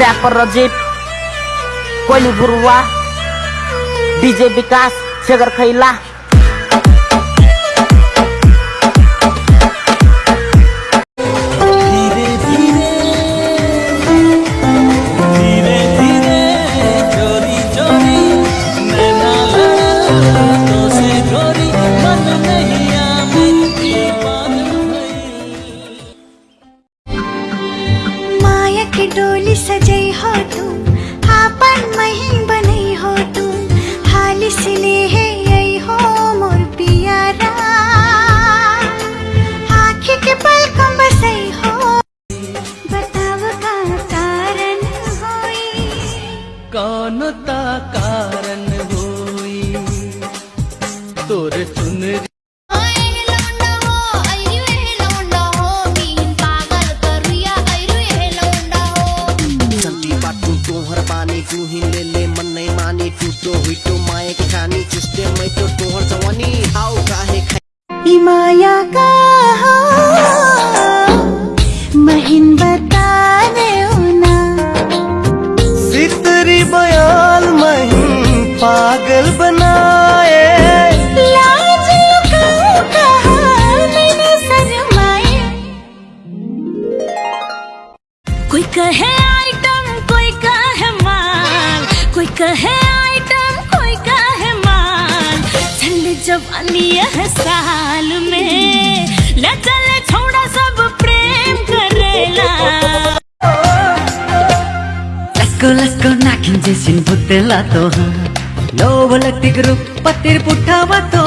Rapper Rajiv कोइली गुरुवा, DJ विकास सेगर खैला कौन ता कारण होई। तोर चुनरी पागल बनाए। कोई कहे आइटम कोई कहे माल। कोई कहे आइटम कोई कहे माल। ठंड जवानी यह साल में। ले चले छोड़ा सब प्रेम करेला लको लको नाखिन जैसिन बुतेला तो हाँ। నాకించేసిన బుద్ధెలతో లోబల తిగురు పత్తిరి పుట్టావతో